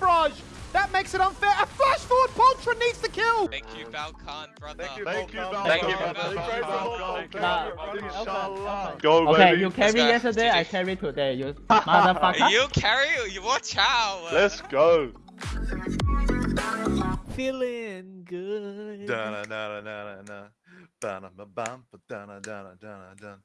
Mirage. That makes it unfair. A flash forward Poltron needs the kill. Thank you, Falcon, brother. Thank you, Thank you, Falcon. Thank you, Falcon. Nah. Go, okay, you carry yesterday, I carry today. You motherfucker. You carry, you watch out. Let's go. Feeling good. Da na na na na na. Ba na ba ba da na da na da na da.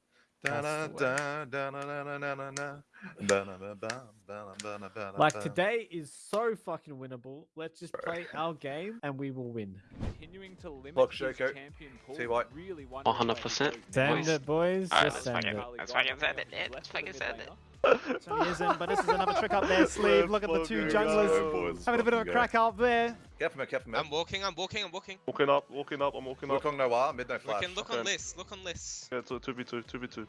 Like today is so fucking winnable. Let's just play our game and we will win. continuing to limit Shoko. champion pool. Really wondering where he 100%. goes. Send it, boys. Just send it. Let's fucking send it. Let's fucking send it. So he isn't, but this is another trick up their sleeve. Look at the two junglers having a bit of a crack up there. Careful, man, careful, man. I'm walking, I'm walking, I'm walking. Walking up, walking up, I'm walking up. Look on Noir, mid no We flash. can look on okay. this, look on this. Yeah, 2v2, 2v2.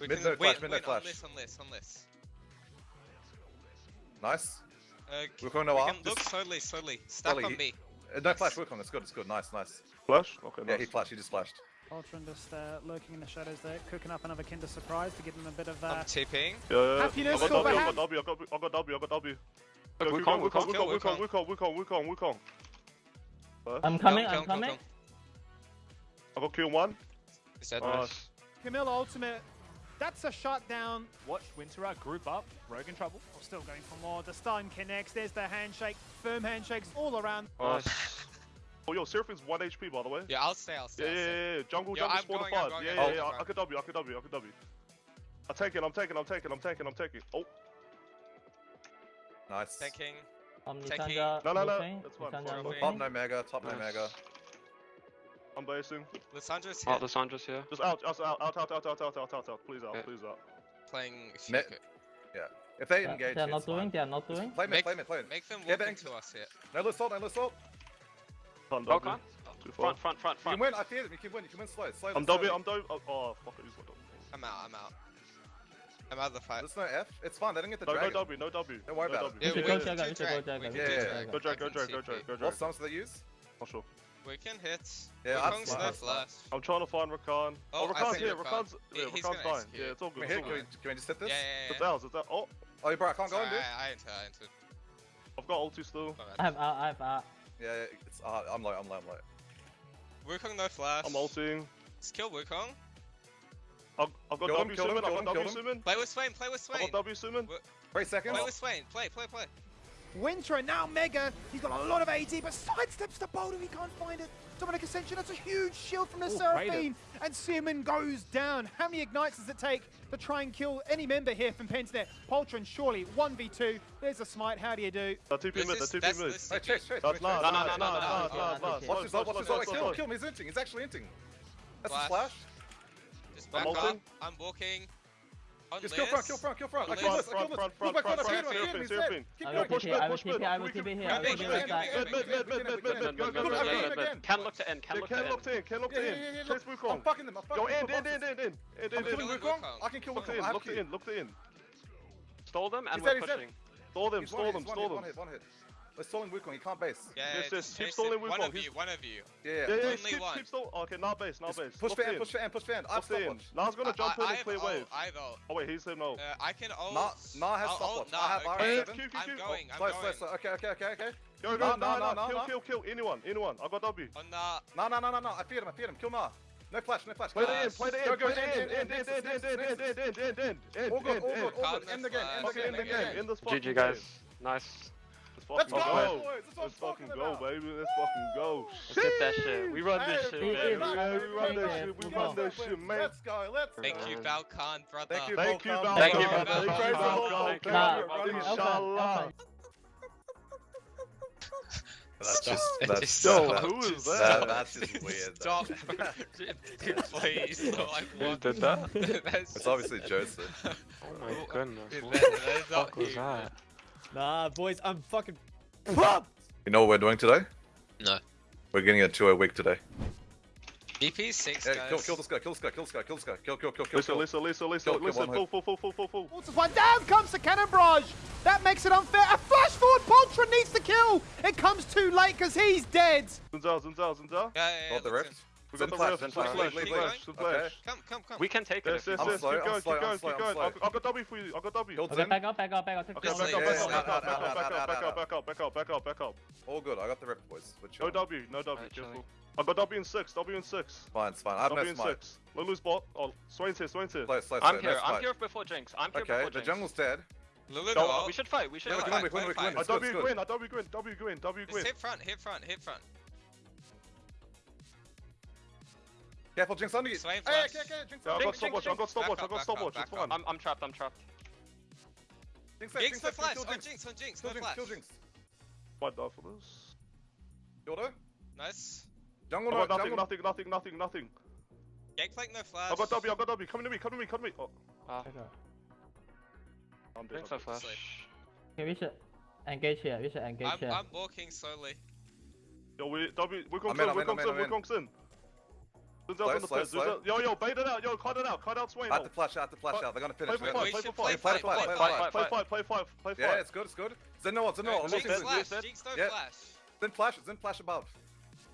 We Mid can no wait, flash, mid no wait on flash. this, on this, on this. Nice. Uh, c- Look on we Noir. look slowly, slowly. Stack Slowly, on me. uh, No flash, work on. It's good, it's good. Nice, nice. Flash? Okay, Yeah, nice. he flashed, he just flashed. Ultron just uh, lurking in the shadows there, cooking up another Kinder Surprise to give them a bit of uh, I'm TPing. Yeah, yeah, yeah. Happiness I got W, I got W, I got I got W, I got W. Look, Go, Wukong, keep going, Wukong. Wukong, Kill Wukong, Wukong. Wukong, Wukong, Wukong, Wukong. I'm coming, Kill, I'm kill, coming. kill. I got kill one. Is that Nice. Camille Ultimate. That's a shutdown. Watch Winterer group up. Rogue in trouble. Oh, still going for more. The stun connects. There's the handshake. Firm handshakes all around. Nice. Oh, yo, Seraphine's 1 HP, by the way. Yeah, I'll stay, I'll stay. Yeah, I'll yeah, stay. yeah, yeah. Jungle, Yo, jungle, I'm spawn going, 5. going, Yeah, yeah, yeah. I'm I could W, I could W, I could W. I take it, I'm taking, I'm taking, I'm taking, I'm taking. Oh, Nice. Taking. Um, Taking- Lissandra No, no, no, roofing, that's fine, Lissandra Top no mega, top no mega. I'm basing. Lissandra's here. Oh, Lissandra's here. Just out, out, out, out, out, out, out, out, out, out, out. Please out, Yeah. please out. Playing Me- Shoko. If they Yeah, engage, They're not doing, fine. they're not doing. Play mid, play mid, play mid. make them Yeah, walk thanks. into us here. No assault, no assault. Can't Oh, W. can't. Too. Front, front, front, You can win, I fear them, you can win, you can win slow, slowly. I'm W, slowly. I'm W. Oh, oh fuck it, he's got W. I'm out, I'm out. I'm out of the fight. There's no F, it's fine, they didn't get the No, no. W, no W. Don't worry no about it. W. Yeah, We we go can Jagger, do we should go drag, Jagger. we we Yeah, yeah, go yeah. Go drag, go can drag, go TP. drag, What songs do they use? Not sure. We can hit. Yeah, Yeah, I'd Wukong's fly, no I'd fly. flash. I'm trying to find Rakan. Oh, Oh, Rakan's here, Rakan. Rakan's, yeah, he's Rakan's gonna execute. Yeah, it's all good, it's all hit, can we, can we just hit Yeah, this? yeah, It's yeah. ours, it's ours. Oh, Oh, bro, I can't go in, dude. I, I entered, I entered. I've got ulti still. Alright. I have, I have, uh, Yeah, yeah, it's, I'm low, I'm low, I'm low. Wukong no flash. I'm ulting. Let's kill Wukong. I've got kill W him, I've got W him. Play with Swain, play with Swain. I've got W Summon. Wait a second. Play with Swain, play, play, play. Wintro now Mega, he's got a lot of AD, but sidesteps the boulder, he can't find it. Dominic Ascension, that's a huge shield from the Ooh, Seraphine, and Seaman goes down. How many Ignites does it take to try and kill any member here from Pensnet? Poltron, surely, 1v2, there's a smite, how do you do? The 2p move. The 2p move. That's chase, chase. That's last, that's last, that's last. Watch this, watch this, kill him, he's inting, he's actually inting. That's a flash flash. Just back I'm up. ulting. I'm walking. On Just kill front, kill front, kill front. I Liz. killed this, I Front, killed front, this. front, Move back, front, front, front, front, Seraphine, front, he's Seraphine. dead. Keep I going, will push TP, mid, I will push mid. TP, I will We can- TP here. mid, I will mid, TP mid, this guy. mid, mid, mid, mid, mid, mid, mid, go, go, Mid, go, mid, go, mid, go. mid. Can look to end, can Yeah, look Ken to locked end. in, Ken locked Yeah, yeah, in. yeah, yeah, Chase look, I'm Wukong. fucking them, I'm fucking Go them. in, in, in, in, in. In, I'm in, killing in. Killing Wukong. Wukong. I can kill Looked Wukong. in, I have looked to. in, looked in. Stole them and He's we're dead, he's dead. pushing. Stall them, He's stall one them, hit, stall one them. hit, one hit. We're stalling Wukong, he can't base. Yeah, Yes, just yes, keep chase stalling it. One of you, one of you. Yeah, Yeah, yeah. yeah, Only keep, one. keep stall. Okay, now base, now base. Push Locked for end, push for end, push for end. I have Locked in. stopwatch. Now's gonna jump in and clear wave. I've ult. Oh wait, he's him no. Uh, I can ult. Nah, nah has I'll ult stopwatch. I have now, R7. okay. Q, Q, I'm going, I'm Slow, going. slow, slow. Okay, okay, okay, okay. Go, No, go, no, no, no, no, no, kill, kill, kill, anyone, anyone. I got W. On the... No, no, no, no, no. I feared him, I feared him. Kill Nah. No flash, no flash. Play Kill the end, play the Go, end, go, play the end, end, end, end, end, end, end, end, end, end, end, end, end, end, end, All good, end, all end. good, all good. Calm End the the game, end the Okay, game, in the end the game, game. in this fucking GG guys. game. Nice. Let's Let's fucking go, go. boys. That's what I'm Let's, Let's, go, boys. Let's, Let's fucking go, baby. Let's Woo! fucking go. Let's get that shit. We run this shit, man. Yeah, we run this shit. We run this shit, man. Let's go. Let's Thank go. you, Balkan, brother. Thank you, Thank you, Balkan. Thank you, Balkan. Thank you, Balkan. Inshallah. That's just, that's just so, stop, who is that? That's just weird. Stop. Please. So I who did that? that's it's obviously Joseph. Oh my goodness. What the fuck was that? Nah, boys, I'm fucking pumped. You know what we're doing today? No. We're getting a two a week today. EP six Yeah, guys. kill, kill this guy, kill this guy, kill this guy, kill this guy, kill, kill, kill, kill, Listen, kill. listen, listen, listen, Kill, kill, listen. one Full, hit. full, full, full, full, full. Walters one. Down comes the cannon barrage. That makes it unfair. A flash forward. Poltron needs the kill. It comes too late because he's dead. Zunzao, Zunzao, Zunzao. Yeah, yeah, yeah. Got the looks rift. We Zen got the flash, ref. Zen Zen flash, flash. leave, Zen leave, flash. leave. Flash. Come, come, come. We can take it Yes, yes, I'm want. yes. slow, Keep I'm going, keep I'm going, keep I'm going. I've I've got W for you. I've got W. Killed Okay, back up, back up, back up. Take Okay, one. slay. Back up, Yeah, back up, out, back out, up, out, back out, up, out, back up, back up, back up, back up. All good. I got the rep, boys. We're No chilling. W, no W. Alright, Careful. chilling. I got W in six. W in six. Fine, it's fine. I have W no in smite. six. No lose bot. Oh, Swain's here. Swain's here. Slow, slow, I'm slow, here. no I'm smite. here before Jinx. I'm here Okay, before the Jinx. jungle's dead. Lulu, No, go. we should fight. We should Yeah, we fight. can win, we can win, we can win. I It's good, W it's good. Gwen. I W Gwen. W Gwen. W Just Gwen. hit front, hit front, hit front. Careful, Jinx under you. Swain Hey, flash. okay, okay, Jinx. Yeah, I got you. stopwatch. I got stopwatch. I got up, stopwatch. back It's up, fine. I'm, I'm trapped. I'm trapped. Jinx, dead, Jinx for flash, kill on Jinx. Jinx, on Jinx, Kill no Jinx, flash. kill Jinx. Might die for this. Yodo. Nice. Jungle, I no, got nothing, jungle. nothing, nothing, nothing, nothing. Gangplank, no flash. I got W. I got W. Come to me. Come to me. Come to me. Oh, Ah, Back. I'm dead. Jinx no flash. Okay, we should engage here. We should engage I'm, here. I'm walking slowly. Yo, we W. We're I'm in, We're in, I'm in, We're in. Gongsun. Zenzel's Slow, on the slow, pit. slow. Yo, yo, bait it out. Yo, cut it out. Cut out Swain. I No. have to flash out, I have to flash out. They're gonna Play finish. for five. Play for five. play Play, play, fight, play, play play, fight. Play five. Play five. Yeah, it's good, it's good. Zen no, Zen no. I'm Jinx looking no flash, Zen. Jinx no Yeah. flash. Zen flash, Zen flash above.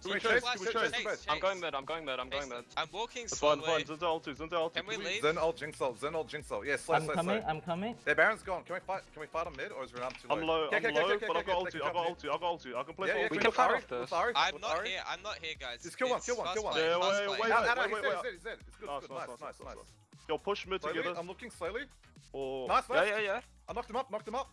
Can we Chase, chase? Flash, Can we chase, chase? chase, chase, I'm going mid. I'm going mid. I'm going mid. I'm walking It's fine, slowly. fine. Zenzel ulti. Zenzel ulti. Can we leave? Zen ult Jinx ult, Zen ult Jinx ult. Yeah, slow, I'm coming. I'm coming. Their Baron's gone. Can we fight? Can we fight on mid, or is Renam too low? I'm low. I'm okay, okay, low, but I okay, got okay, ulti. I jump got in. ulti. I got ulti. I can play Yeah, for yeah, ulti. We can fight Ari, off this. I'm not here. I'm not here, guys. Just kill one, kill one, kill one. play, Yeah, wait, wait, Out, out, wait, wait, wait. he's dead, he's. It's good, Nice, it's good. nice, Nice, nice, nice, nice, nice. Yo, push mid together. I'm looking slowly. Or oh. Nice, Yeah, yeah, yeah. I knocked him up, knocked him up.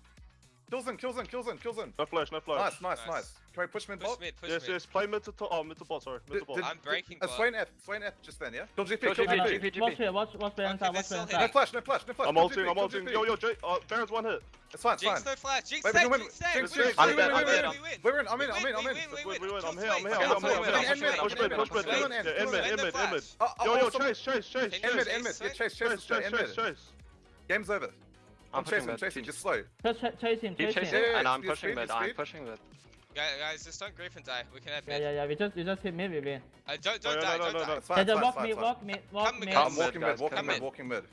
Kills him, kills him, kills him, kills him. no flash, no flash. Nice, nice, Nice. nice. Can we push mid Push bot? mid, push Yes, mid. yes. Play mid to top. Oh, mid to bot. Sorry, mid to bot. I'm breaking Uh, bot. Swain F, Swain F just then, yeah? Kill GP, Kill kill GP, No, no, GP. GP. Watch here, watch, watch Baron Okay, side, they're watch still Baron No flash, no flash, no flash. I'm ulting. I'm ulting. Yo, yo, Jay. Uh, Baron's one hit. It's fine, it's Jinx fine. no flash. Jinx Wait, we dead, can win. Jinx dead. Jinx, Jinx, Jinx, I'm we dead, win, I'm we dead, win. We win. We're in, I'm in, I'm in, I'm in. we Wait, win. wait, wait, I'm here, I'm here, I'm here, I'm Kill here. End. Push mid, mid, push mid. kill end, Yeah, kill end an mid, end. end mid, end mid. Flash. Oh, oh, Yo, oh, yo, some- chase, chase, chase, Can End mid, chase. end mid. chase Yeah, chase, chase, Chase, chase, chase, end mid. chase. Game's over. I'm I'm chasing, mid. chasing, just slow. Just ch- chase him, Keep chase chasing, him. Yeah, and I'm speed, pushing speed, mid. I'm pushing mid. Guys, guys, just don't grief and die. We can have Yeah, mid. yeah, yeah, we just, we just hit mid, we win. Uh, don't don't no, die, no, don't no, die. no. It's fine, Yeah, it's fine, walk it's mid, fine, walk mid, walk Come mid. mid. Come walking mid, mid, walking mid, mid. walking mid.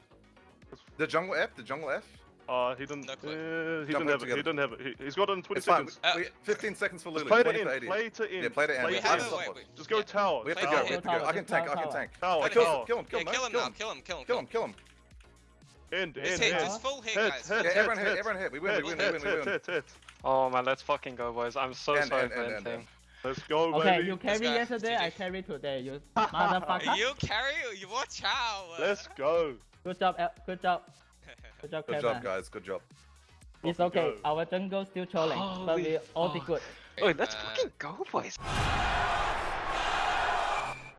The jungle F, the jungle F. Uh, he didn't. No Uh, he didn't in have it. He didn't have it. He, he's got it in 20 It's seconds. Uh, We, 15 seconds for Just Lulu. play to 20 in. Play to in. Yeah, play to end. We Play have to it, wait, wait. Just go Yeah. tower. We have to Tower. go, we have to go. I can Tower, tank, I can tank. Tower, I kill him, kill him, kill him, kill him kill him. Kill him. Kill him. End, Just end, hit. end. Just full hit, Hit, guys. hit. Yeah, everyone hit, everyone hit. We win, we Hit, win, we hit, win, we win. hit, hit. Oh man, let's fucking go, boys. I'm so End, sorry end, for end, end, anything. Let's go, Okay, baby. you carry go. yesterday, I carry today, you motherfucker. You carry? You watch out. Let's go. Good job, El- good job. Good job, Good Kevin. job, guys. Good job. It's Fucking okay, go. our jungle still trolling, but we Holy all be fuck. good. Wait, let's fucking go, boys.